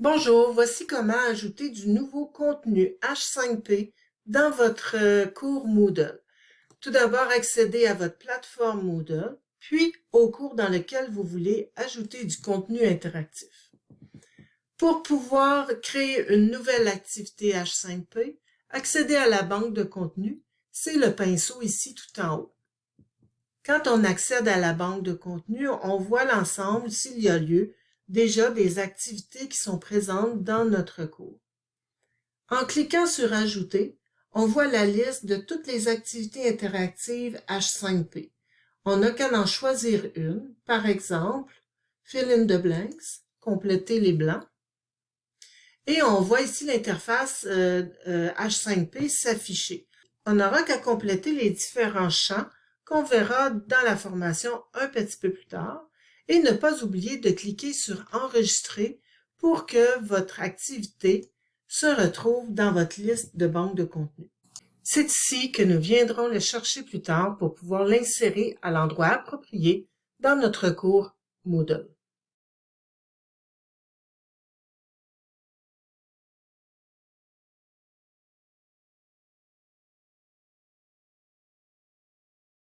Bonjour, voici comment ajouter du nouveau contenu H5P dans votre euh, cours Moodle. Tout d'abord, accédez à votre plateforme Moodle, puis au cours dans lequel vous voulez ajouter du contenu interactif. Pour pouvoir créer une nouvelle activité H5P, accédez à la banque de contenu, c'est le pinceau ici tout en haut. Quand on accède à la banque de contenu, on voit l'ensemble, s'il y a lieu, déjà des activités qui sont présentes dans notre cours. En cliquant sur Ajouter, on voit la liste de toutes les activités interactives H5P. On n'a qu'à en choisir une, par exemple, Fill in the blanks, compléter les blancs. Et on voit ici l'interface euh, euh, H5P s'afficher. On n'aura qu'à compléter les différents champs qu'on verra dans la formation un petit peu plus tard et ne pas oublier de cliquer sur Enregistrer pour que votre activité se retrouve dans votre liste de banque de contenu. C'est ici que nous viendrons le chercher plus tard pour pouvoir l'insérer à l'endroit approprié dans notre cours Moodle.